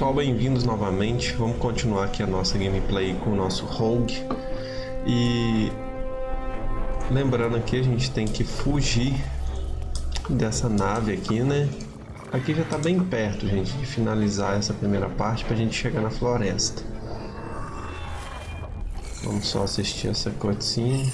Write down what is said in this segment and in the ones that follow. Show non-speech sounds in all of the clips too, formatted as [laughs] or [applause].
pessoal, bem-vindos novamente. Vamos continuar aqui a nossa gameplay com o nosso Rogue. E lembrando aqui, a gente tem que fugir dessa nave aqui, né? Aqui já tá bem perto, gente, de finalizar essa primeira parte pra gente chegar na floresta. Vamos só assistir essa cutscene.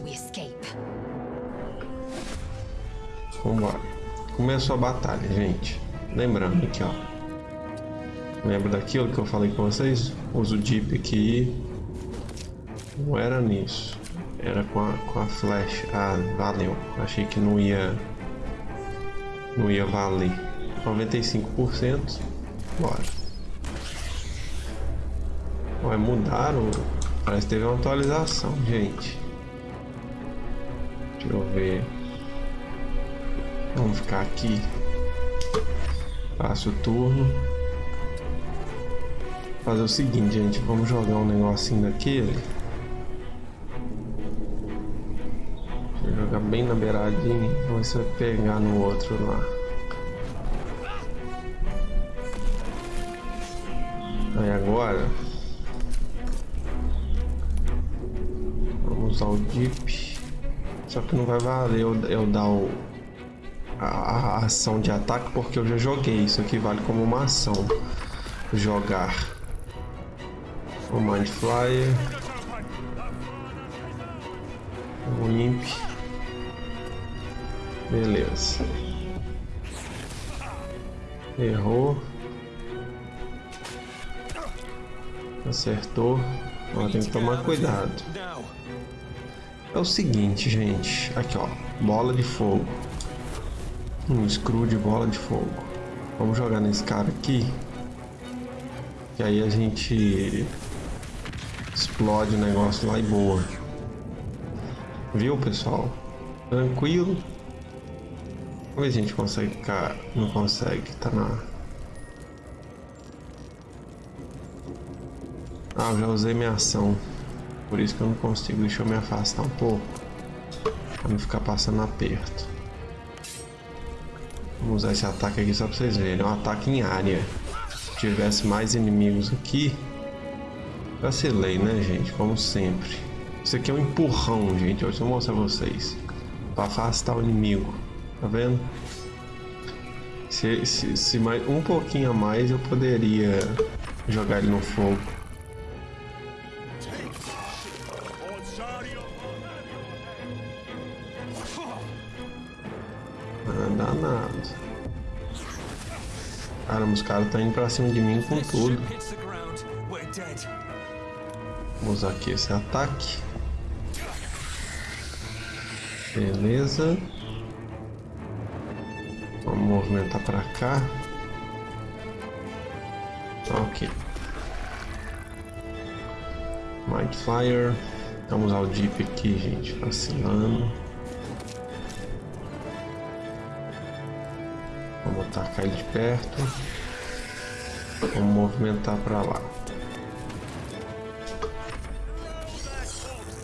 We escape. Vambora. Começou a batalha, gente. Lembrando aqui, ó. Lembra daquilo que eu falei com vocês? Usa o Jeep aqui. Não era nisso. Era com a, com a flash. Ah, valeu. Achei que não ia... Não ia valer. 95%. Bora. Vai mudaram. Parece que teve uma atualização, gente. Deixa eu ver. Vamos ficar aqui. Passo o turno. Fazer o seguinte, gente. Vamos jogar um negocinho daquele. Eu jogar bem na beiradinha. Vamos ver pegar no outro lá. Aí agora. Usar o Jeep. Só que não vai valer eu, eu dar o, a, a ação de ataque porque eu já joguei. Isso aqui vale como uma ação. Jogar. O Mind Flyer. O Imp. Beleza. Errou. Acertou. Ó, tem que tomar cuidado. É o seguinte, gente. Aqui, ó. Bola de fogo. Um screw de bola de fogo. Vamos jogar nesse cara aqui. Que aí a gente explode o negócio lá e boa. Viu, pessoal? Tranquilo. Vamos ver se a gente consegue ficar. Não consegue, tá na. Ah, já usei minha ação. Por isso que eu não consigo. Deixa eu me afastar um pouco. Pra não ficar passando aperto. Vamos usar esse ataque aqui só pra vocês verem. É um ataque em área. Se tivesse mais inimigos aqui. Vacilei, né, gente? Como sempre. Isso aqui é um empurrão, gente. Deixa eu mostrar pra vocês. Pra afastar o inimigo. Tá vendo? Se, se, se mais um pouquinho a mais eu poderia jogar ele no fogo. Estão indo pra cima de mim com tudo. Vamos usar aqui esse ataque. Beleza. Vamos movimentar pra cá. Ok. Mind Flyer. Vamos usar o Jeep aqui, gente. Vacilando. Vamos atacar ele de perto. Vamos movimentar pra lá.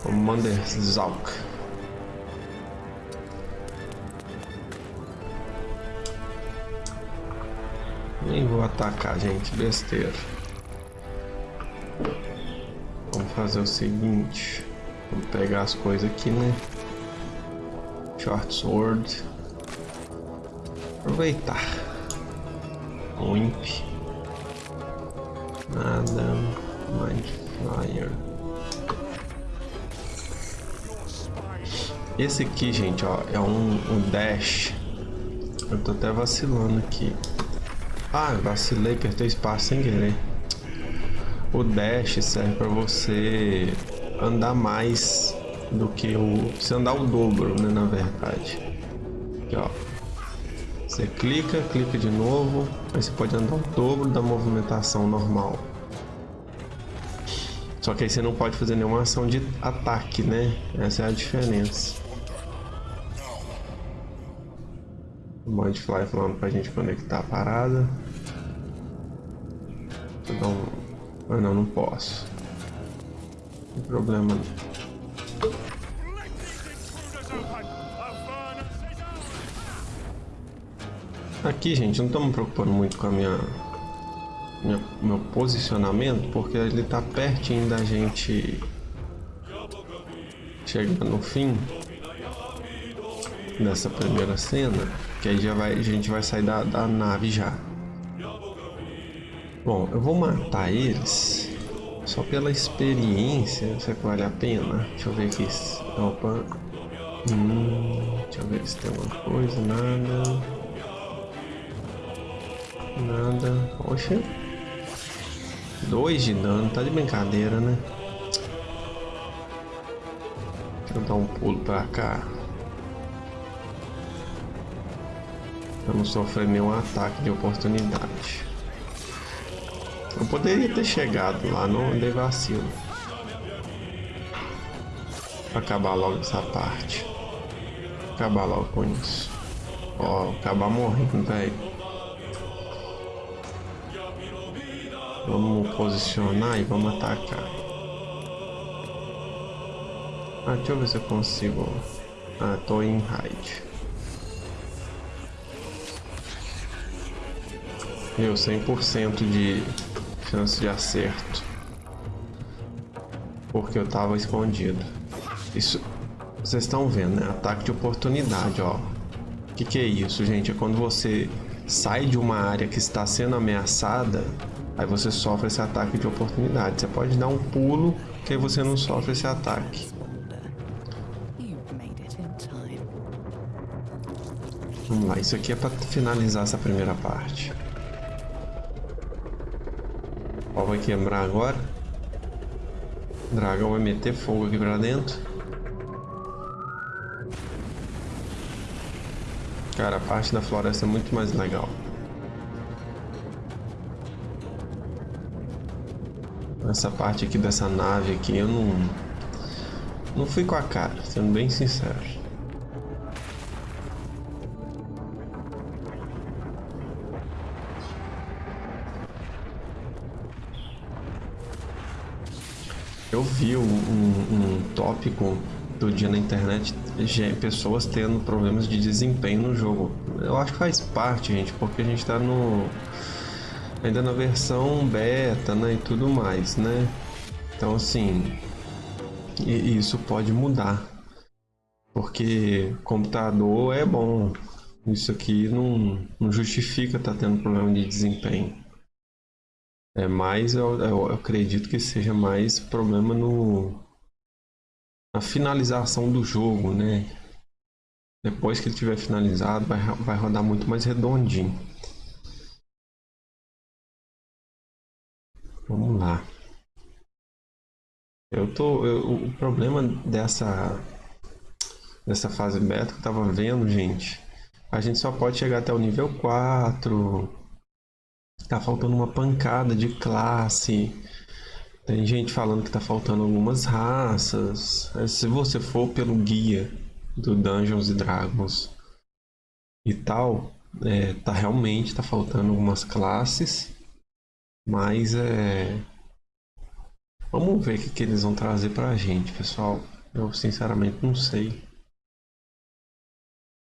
Commander Zalk. Nem vou atacar, gente. Besteira. Vamos fazer o seguinte. Vamos pegar as coisas aqui, né? Short Sword. Aproveitar. O Imp. Nada. Mind Flyer. Esse aqui, gente, ó, é um, um dash. Eu tô até vacilando aqui. Ah, vacilei, apertei espaço sem querer. O dash serve para você andar mais do que o. Você andar o dobro, né? Na verdade. Aqui, ó. Você clica, clica de novo. Aí você pode andar o dobro da movimentação normal. Só que aí você não pode fazer nenhuma ação de ataque, né? Essa é a diferença. O Mindfly falando pra gente conectar a parada. Vou dar um... Ah não, não posso. Não tem problema Aqui, gente, não estamos me preocupando muito com a minha, minha, meu posicionamento, porque ele está pertinho da gente chegar no fim dessa primeira cena, que aí já vai, a gente vai sair da, da nave já. Bom, eu vou matar eles só pela experiência, será que vale a pena? Deixa eu ver aqui. Opa. Hum, deixa eu ver se tem alguma coisa, nada. Nada. Poxa. Dois de dano, tá de brincadeira, né? Deixa eu dar um pulo pra cá. Não sofrer nenhum ataque de oportunidade. Eu poderia ter chegado lá, não dei vacilo. Pra acabar logo essa parte. Acabar logo com isso. Ó, acabar morrendo, velho. Vamos posicionar e vamos atacar. Ah, deixa eu ver se eu consigo. Ah, tô em raid. Meu, 100% de chance de acerto. Porque eu tava escondido. Isso, vocês estão vendo, né? Ataque de oportunidade, ó. O que, que é isso, gente? É quando você sai de uma área que está sendo ameaçada Aí você sofre esse ataque de oportunidade. Você pode dar um pulo que aí você não sofre esse ataque. Vamos lá, isso aqui é para finalizar essa primeira parte. Ó, vai quebrar agora. O dragão vai meter fogo aqui pra dentro. Cara, a parte da floresta é muito mais legal. Essa parte aqui dessa nave aqui eu não... Não fui com a cara, sendo bem sincero. Eu vi um, um, um tópico do dia na internet pessoas tendo problemas de desempenho no jogo. Eu acho que faz parte, gente, porque a gente tá no ainda na versão beta, né, e tudo mais, né? Então assim, isso pode mudar. Porque computador é bom. Isso aqui não, não justifica estar tá tendo problema de desempenho. É mais, eu, eu, acredito que seja mais problema no na finalização do jogo, né? Depois que ele tiver finalizado, vai, vai rodar muito mais redondinho. Vamos lá. Eu tô. Eu, o problema dessa. Dessa fase beta que eu tava vendo, gente. A gente só pode chegar até o nível 4. Tá faltando uma pancada de classe. Tem gente falando que tá faltando algumas raças. Se você for pelo guia do Dungeons e Dragons e tal, é, tá realmente tá faltando algumas classes. Mas é. Vamos ver o que, que eles vão trazer pra gente, pessoal. Eu sinceramente não sei.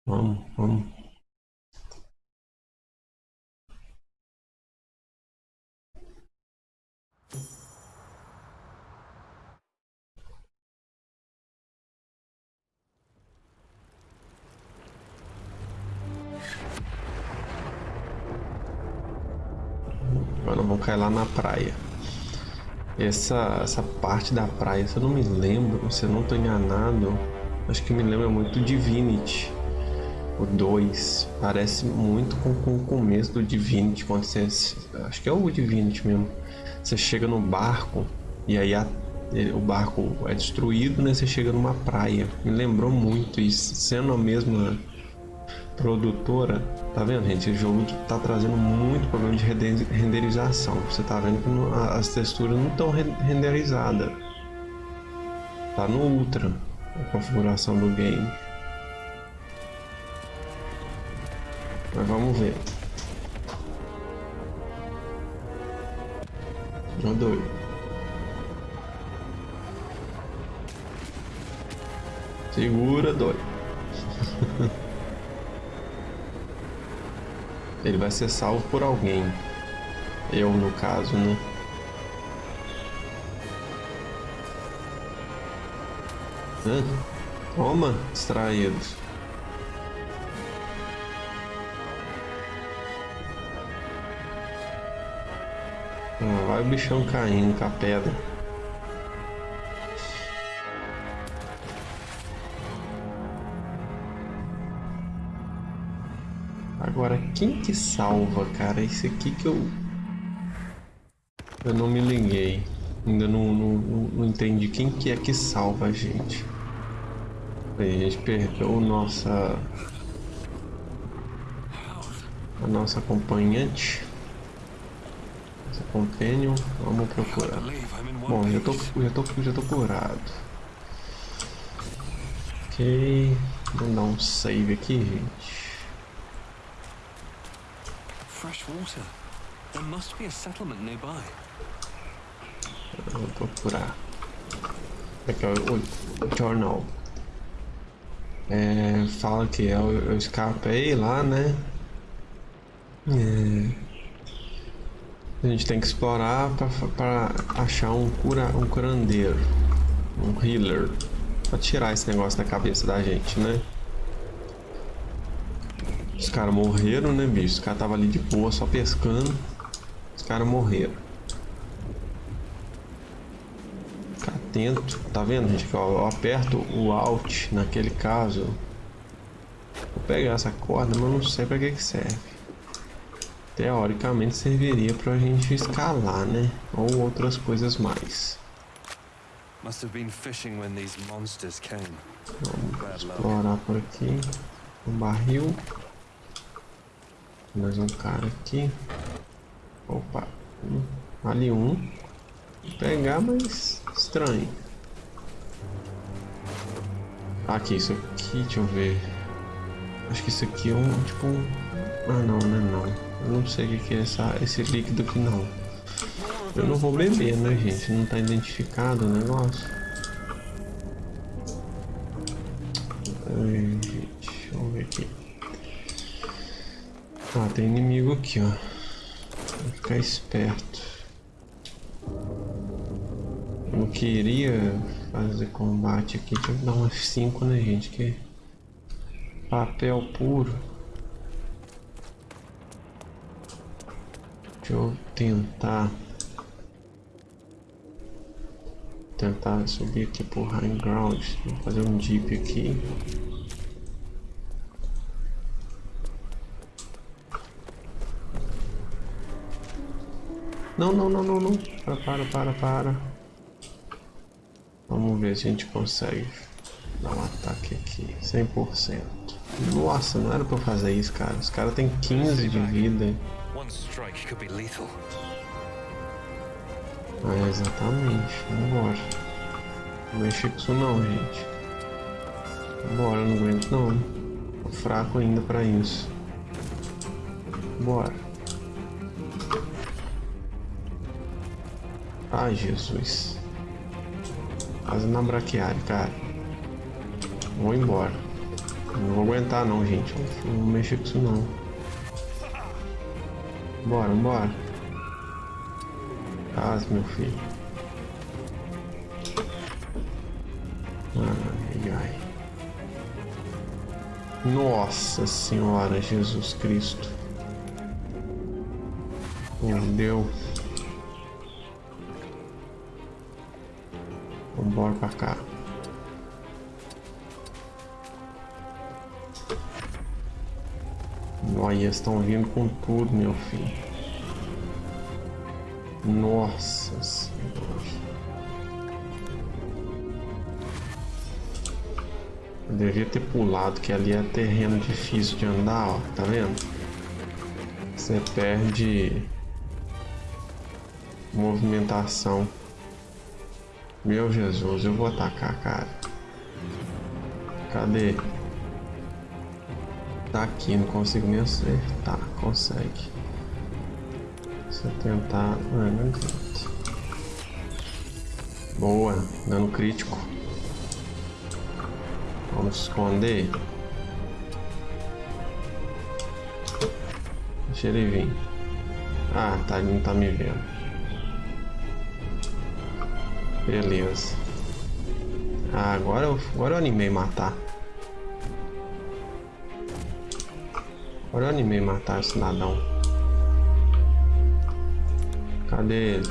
Vamos, vamos. Cair lá na praia. Essa, essa parte da praia, se eu não me lembro, se eu não estou enganado, acho que me lembra muito Divinity. O 2 parece muito com, com o começo do Divinity, quando você. Acho que é o Divinity mesmo. Você chega no barco e aí a, o barco é destruído, né? Você chega numa praia. Me lembrou muito isso, sendo a mesma produtora, tá vendo, gente? Esse jogo tá trazendo muito problema de renderização. Você tá vendo que as texturas não estão renderizadas. Tá no Ultra a configuração do game. Mas vamos ver. Não doido. Segura, dói. [laughs] Ele vai ser salvo por alguém. Eu, no caso, né? Hã? Toma, distraídos. Ah, vai o bichão caindo com a pedra. Quem que salva, cara? Esse aqui que eu... Eu não me liguei. Ainda não, não, não entendi quem que é que salva a gente. A gente perdeu nossa... A nossa acompanhante. Nossa companion. Vamos procurar. Bom, já tô, já tô, já tô curado. Ok. Vamos dar um save aqui, gente. Water. There must be a settlement nearby. procurar. Aqui é o, jornal. É, fala que eu, eu escapei lá, né? É, a gente tem que explorar para achar um cura, um curandeiro, um healer, para tirar esse negócio da cabeça da gente, né? Os caras morreram, né, bicho? Os caras tava ali de boa, só pescando. Os caras morreram. Fica atento. Tá vendo, gente? Eu aperto o Alt naquele caso. Vou pegar essa corda, mas não sei pra que que serve. Teoricamente serviria pra gente escalar, né? Ou outras coisas mais. Must have been fishing when these monsters came. Vamos explorar por aqui. Um barril. Mais um cara aqui. Opa. Ali um. Vou pegar, mas estranho. Aqui, isso aqui, deixa eu ver. Acho que isso aqui é um, tipo um... Ah, não, não é não. Eu não sei o que é essa, esse líquido aqui, não. Eu não vou beber, né, gente? Não tá identificado o negócio. Ai, gente, vamos ver aqui. Ah, tem inimigo aqui, ó. Vou ficar esperto. Eu queria fazer combate aqui. Deixa eu dar umas 5, né, gente? Que papel puro. Deixa eu tentar tentar subir aqui por high ground, vou fazer um jeep aqui. Não, não, não, não, não. Para, para, para, para. Vamos ver se a gente consegue dar um ataque aqui. 100%. Nossa, não era pra fazer isso, cara. Os caras têm 15 de vida. Ah, exatamente. Vambora. Não mexe com isso não, gente. Bora, não aguento não. Tô fraco ainda pra isso. Bora. Ai, Jesus. Quase na braquiária, cara. Vou embora. Não vou aguentar não, gente. Não vou mexer com isso não. Bora, bora. Casa, meu filho. Ai, ai. Nossa Senhora Jesus Cristo. Meu Deus. Vambora pra cá. Olha, estão vindo com tudo, meu filho. Nossa senhora. Eu devia ter pulado, que ali é terreno difícil de andar, ó. Tá vendo? Você perde movimentação. Meu Jesus, eu vou atacar, cara. Cadê? Tá aqui, não consigo nem acertar. Consegue. Se eu tentar... Ah, não adianta. Boa, dano crítico. Vamos esconder. Deixa ele vir. Ah, tá, ele não tá me vendo. Beleza. Ah, agora eu, agora eu animei matar. Agora eu animei matar esse cidadão. Cadê ele?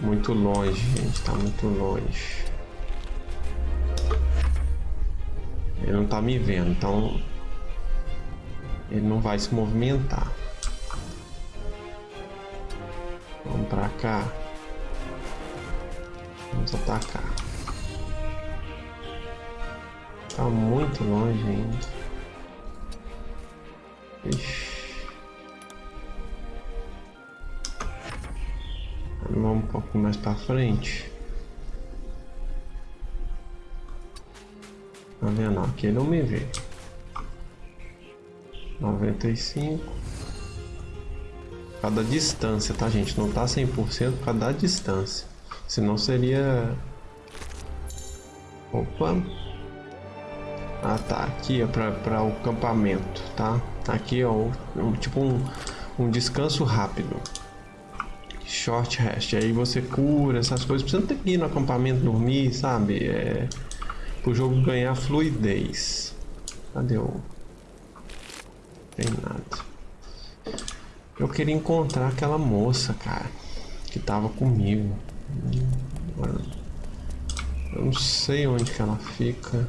Muito longe, gente. Tá muito longe. Ele não tá me vendo, então ele não vai se movimentar. Vamos pra cá. Vamos atacar. Tá muito longe ainda. Ixi. Vamos um pouco mais pra frente. Tá vendo? Aqui ele não me vê. 95. Cada distância, tá gente? Não tá 100% por causa da distância. Senão seria... Opa. Ah tá, aqui é para o acampamento, tá? Aqui ó, um, tipo um, um descanso rápido. Short rest, aí você cura essas coisas. Você não tem que ir no acampamento dormir, sabe? É o jogo ganhar fluidez. Cadê o... Tem nada. Eu queria encontrar aquela moça, cara, que tava comigo. Eu não sei onde que ela fica.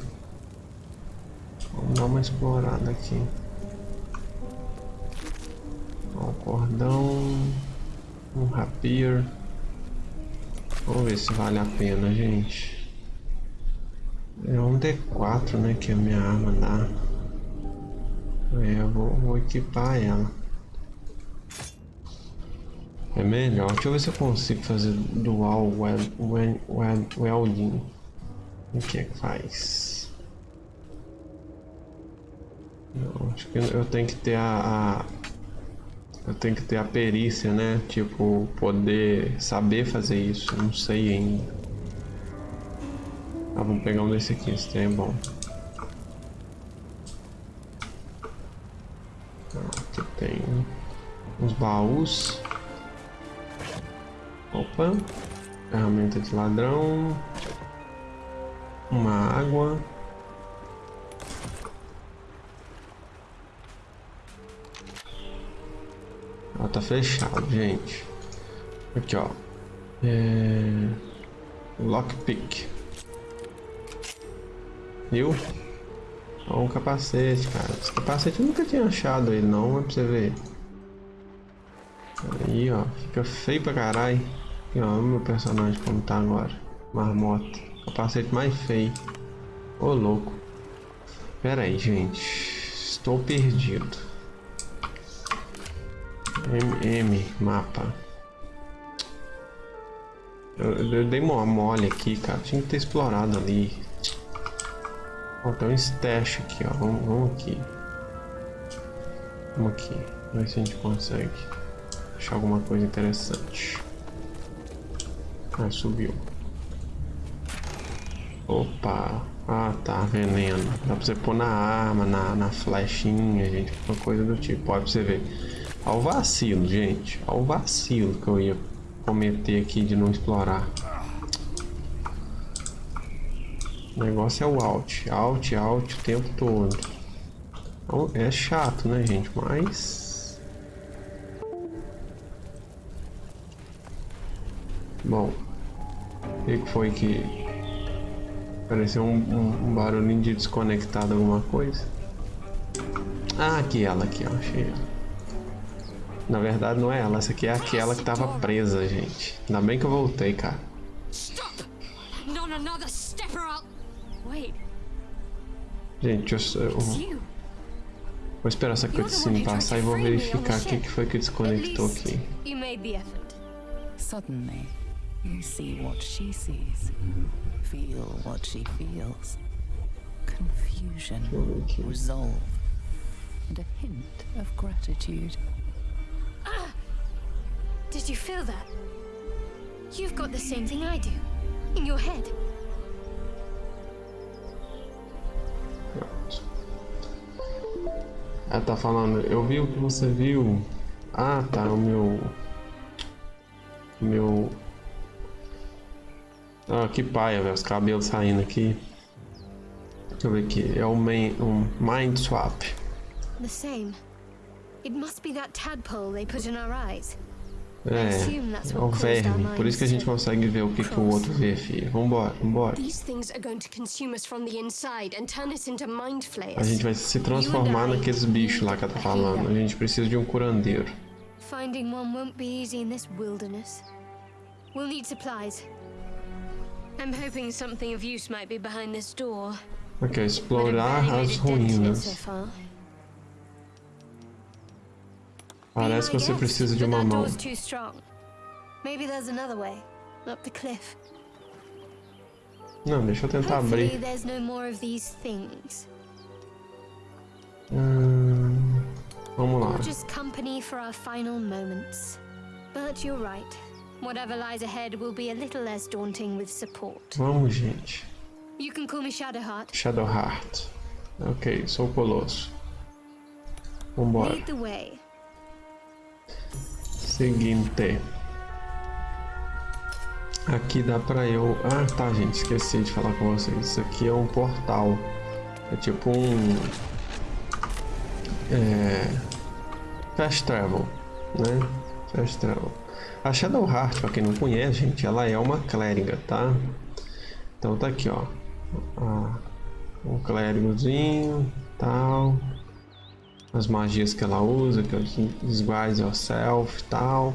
Vamos dar uma explorada aqui. Ó, o cordão. Um rapier. Vamos ver se vale a pena, gente. É um D4, né? Que a minha arma dá. É, eu vou, vou equipar ela. É melhor. Deixa eu ver se eu consigo fazer dual weld, weld, weld, welding. O que é que faz? Não, acho que eu tenho que ter a, a, eu tenho que ter a perícia, né? Tipo, poder saber fazer isso. Não sei ainda. Ah, vamos pegar um desse aqui, esse trem é bom. Aqui tem uns baús. Opa. Ferramenta de ladrão. Uma água. Ela tá fechado, gente. Aqui, ó. É... Lockpick. Viu? Ó, um capacete, cara. Esse capacete eu nunca tinha achado ele não, mas pra você ver. Aí, ó. Fica feio pra caralho. Aqui, ó. O meu personagem como tá agora. Marmota. Capacete mais feio. Ô, louco. Pera aí, gente. Estou perdido. MM, mapa. Eu, eu dei uma mole aqui, cara. Tinha que ter explorado ali. Ó, tem um stash aqui, ó. Vamos, vamos aqui. Vamos aqui. Vamos ver se a gente consegue achar alguma coisa interessante. Ah, subiu. Opa. Ah, tá. Veneno. Dá pra você pôr na arma, na, na flechinha, gente. Uma coisa do tipo. Olha pra você ver. Olha o vacilo, gente. Olha o vacilo que eu ia cometer aqui de não explorar. O negócio é o alt, alt, alt o tempo todo. Então, é chato, né, gente? Mas... Bom. O que foi que... Pareceu um, um, um barulhinho de desconectado alguma coisa? Ah, aqui ela, aqui, ó. Achei ela. Na verdade não é ela, essa aqui é aquela que tava presa, gente. Ainda bem que eu voltei, cara. Gente, eu, eu it's you. vou esperar essa cutscene passar e vou verificar o que, que foi que desconectou aqui. you made the effort. Suddenly, you see what she sees, feel what she feels. Confusion, eu ver aqui. resolve, and a hint of gratitude. Ah! Did you feel that? You've got the same thing I do. In your head. Pronto. Ela tá falando, eu vi o que você viu. Ah, tá, o meu. O meu. Ah, que paia, velho, os cabelos saindo aqui. Deixa eu ver aqui, é o main, um Mind Swap. The same. It must be that tadpole they put in our eyes. É, é o verme, por isso que a gente consegue ver o que, que o outro vê, filho. Vambora, vambora. A gente vai se transformar naqueles bichos lá que ela tá falando. A gente precisa de um curandeiro. Finding one won't be easy in this wilderness. We'll need supplies. I'm hoping something of use might be behind this door. Ok, But I've explorar barely as made a dent in it so ruínas. far. Parece que Be my você guest, precisa de but uma that mão. door's too strong. Maybe there's another way. Up the cliff. Não, deixa eu tentar Hopefully abrir. there's no more of these things. Hum, vamos lá. Or just company for our final moments. But you're right. Whatever lies ahead will be a little less daunting with support. Vamos, gente. You can call me Shadowheart. Shadowheart. Ok, sou o Colosso. Vambora. Lead the way. Seguinte. Aqui dá pra eu... Ah, tá, gente. Esqueci de falar com vocês. Isso aqui é um portal. É tipo um... É... Fast Travel, né? Fast Travel. A Shadowheart, pra quem não conhece, gente, ela é uma clériga, tá? Então tá aqui, ó. Ah, um clérigozinho, tal. As magias que ela usa, que o Disguise Yourself tal.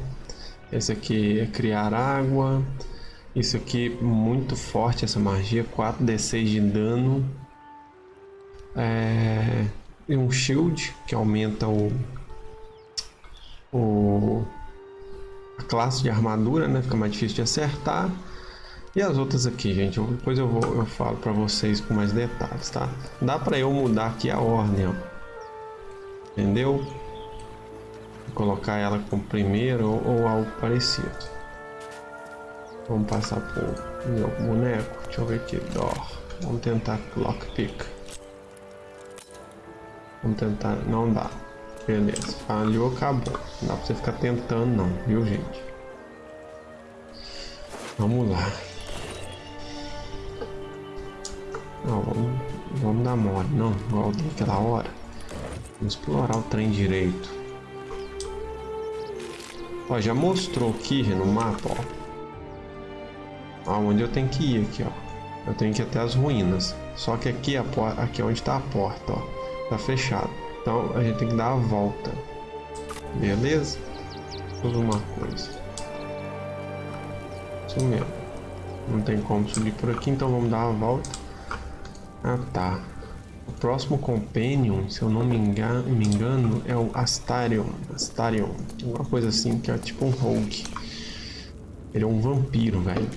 Esse aqui é criar água. Isso aqui muito forte essa magia, 4d6 de dano. É... E um shield que aumenta o, o a classe de armadura, né? Fica mais difícil de acertar. E as outras aqui, gente, depois eu vou eu falo para vocês com mais detalhes, tá? Dá para eu mudar aqui a ordem, ó. Entendeu? Vou colocar ela como primeiro ou, ou algo parecido. Vamos passar pro meu boneco. Deixa eu ver aqui. Dor. Vamos tentar lockpick. Vamos tentar. Não dá. Beleza. Falhou, acabou. Não dá pra você ficar tentando não, viu gente? Vamos lá. Não, vamos, vamos dar mole, não, igual daquela hora. Vamos explorar o trem direito. Ó, já mostrou aqui no mapa, ó. Aonde eu tenho que ir aqui, ó. Eu tenho que ir até as ruínas. Só que aqui, a porta, aqui é onde tá a porta, ó. Tá fechado. Então a gente tem que dar a volta. Beleza? Tudo uma coisa. Isso mesmo. Não tem como subir por aqui, então vamos dar a volta. Ah tá. O próximo Companion, se eu não me engano, me engano é o Astarion. Astarion. Uma coisa assim, que é tipo um rogue. Ele é um vampiro, velho.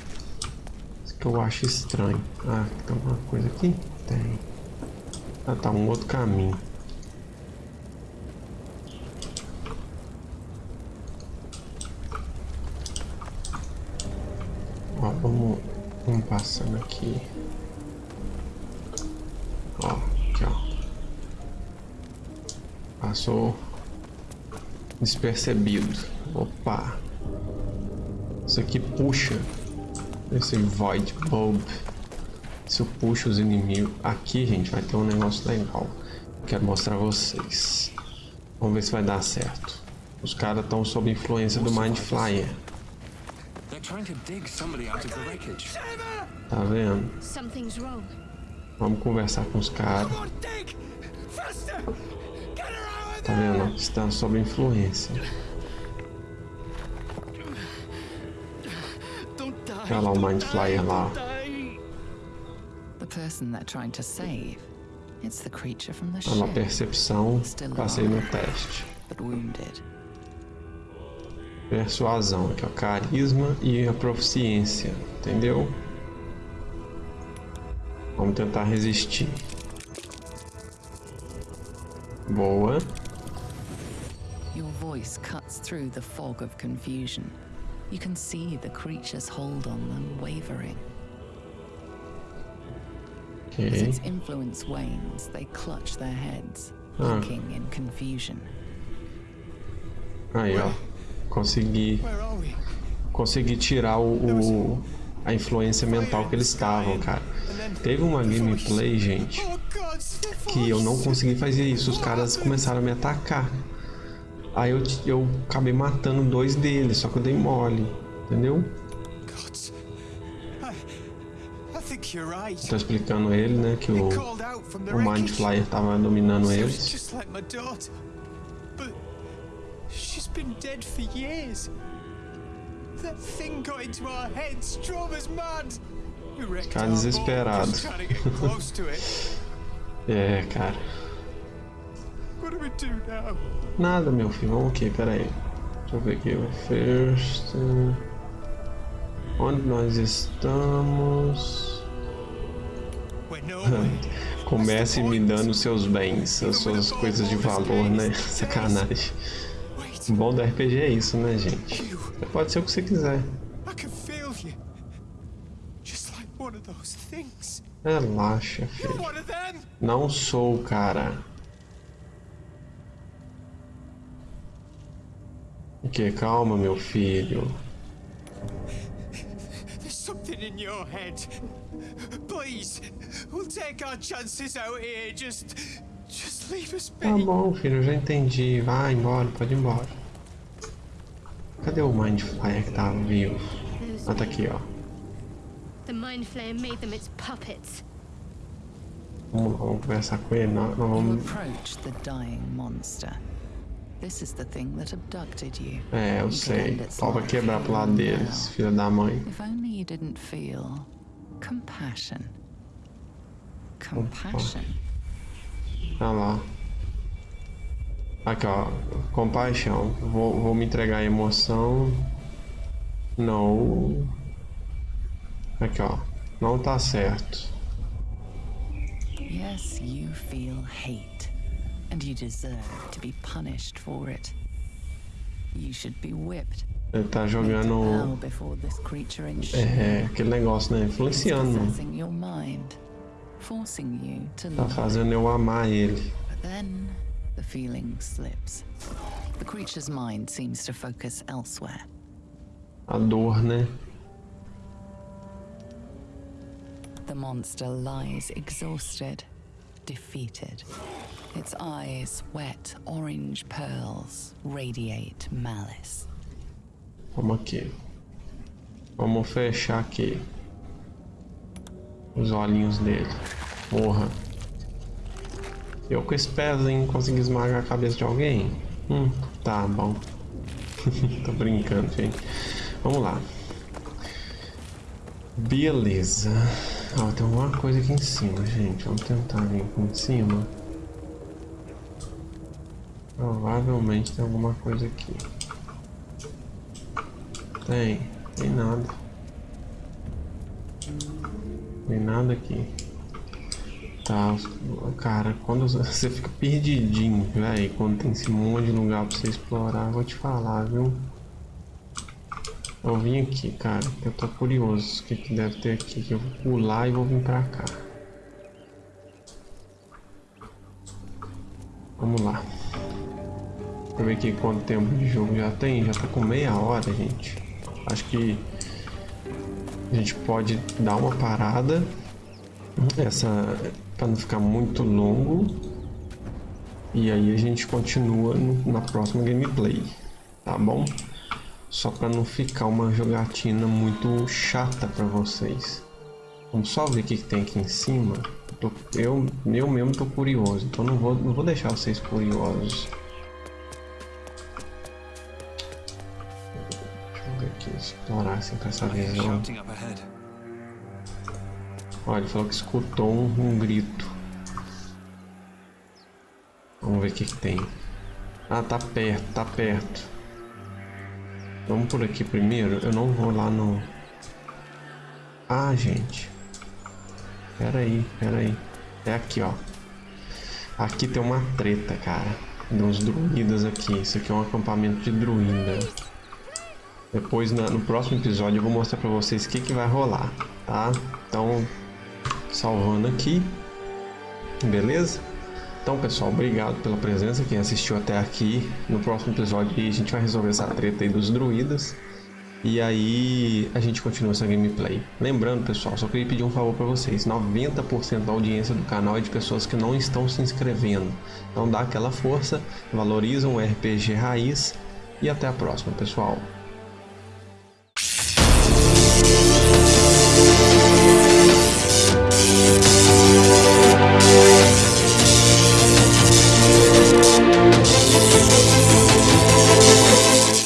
Isso que eu acho estranho. Ah, tem alguma coisa aqui? Tem. Ah tá, um outro caminho. Ó, vamos, vamos passando aqui. Ó, aqui ó. Passou despercebido. Opa. Isso aqui puxa esse Void Bulb. Isso puxa os inimigos. Aqui, gente, vai ter um negócio legal. Quero mostrar a vocês. Vamos ver se vai dar certo. Os caras estão sob influência do Mind Flyer. They're trying to dig somebody out of the wreckage. Tá vendo? Something's wrong. Vamos conversar com os caras. Come on, dig! Faster! Get her out of Tá vendo? Estão sob influência. Don't die! Olha lá o Mind Flyer lá. ó. Die! the person they're trying to save. It's the creature from the A percepção, passei no teste. but wounded. Persuasão, aqui ó, carisma e a proficiência, entendeu? Vamos tentar resistir. Boa. Your voice cuts through the fog of confusion. You can see the creature's hold on them wavering. As Ok. its influence wanes, they clutch their heads, Ah. looking in confusion. Aí, ó. Consegui, Where are we? consegui tirar o, o- a influência mental que eles estavam, cara. Teve uma gameplay, gente, que eu não consegui fazer isso. Os caras começaram a me atacar. Aí eu, eu acabei matando dois deles, só que eu dei mole, entendeu? Tô explicando ele, né, que o, o Mind. Flyer tava dominando eles. Been dead for years. That thing got into our heads, drove us mad. Boat desesperado. [laughs] É, cara. What do we do now? Nada, meu filho. Vamos aqui, pera aí. Deixa eu ver aqui. First. uh, Onde nós estamos? [laughs] Comece me dando seus bens, as suas coisas de valor, né? Sacanagem. O bom do RPG é isso, né, gente? Você pode ser o que você quiser. Relaxa, filho. Não sou, cara. O que? Calma, meu filho. There's something in your head. Please, we'll take our chances out here. Just, Tá bom, filho, eu já entendi. Vai embora, pode ir embora. Cadê o Mind Flyer que tava vivo? Those Ah, tá aqui, ó. Vamos, lá, vamos conversar com ele. Nós, nós vamos... approach the dying monster. This is the thing that abducted you. É, eu sei. life quebrar pro lado deles, filha da mãe. If only you didn't feel compassion. Compassion. Olha lá. Aqui, ó. Compaixão. Vou, vou me entregar a emoção. Não. Aqui, ó. Não tá certo. Yes, you feel hate, and you deserve to be punished for it. You should be whipped. Ele tá jogando. É, aquele negócio, né? Influenciando. Possessing your mind, forcing you to Tá fazendo eu amar ele. But then the feeling slips. The creature's mind seems to focus elsewhere. A dor, né? The monster lies exhausted, defeated. Its eyes, wet orange pearls, radiate malice. Vamos aqui. Vamos fechar aqui. Os olhinhos dele. Morra. Eu com esse pezinho consegui esmagar a cabeça de alguém? Hum, tá bom. [laughs] Tô brincando, gente. Vamos lá. Beleza. Ó, tem alguma coisa aqui em cima, gente. Vamos tentar vir aqui em cima. Provavelmente tem alguma coisa aqui. Tem, tem nada. Tem nada aqui. Tá, cara, quando [laughs] você fica perdidinho, velho, quando tem esse monte de lugar pra você explorar, vou te falar, viu? Eu vim aqui, cara, eu tô curioso o que, que deve ter aqui, que eu vou pular e vou vir pra cá. Vamos lá. Deixa ver aqui quanto tempo de jogo já tem, já tá com meia hora, gente. Acho que a gente pode dar uma parada. Essa para não ficar muito longo. E aí a gente continua no- na próxima gameplay, tá bom? Só para não ficar uma jogatina muito chata para vocês. Vamos só ver o que, que tem aqui em cima. Eu, eu, eu mesmo tô curioso, então não vou, não vou deixar vocês curiosos. Assim com essa visão. Olha, ele falou que escutou um, grito. Vamos ver o que, que tem. Ah, tá perto, tá perto. Vamos por aqui primeiro. Eu não vou lá no... Ah, gente. Pera aí, pera aí. É aqui, ó. Aqui tem uma treta, cara. De uns druidas aqui. Isso aqui é um acampamento de druida. Depois, no próximo episódio, eu vou mostrar pra vocês o que, que vai rolar, tá? Então, salvando aqui. Beleza? Então, pessoal, obrigado pela presença, quem assistiu até aqui. No próximo episódio a gente vai resolver essa treta aí dos druidas. E aí a gente continua essa gameplay. Lembrando, pessoal, só queria pedir um favor para vocês. 90% da audiência do canal é de pessoas que não estão se inscrevendo. Então dá aquela força, valorizam o RPG Raiz e até a próxima, pessoal.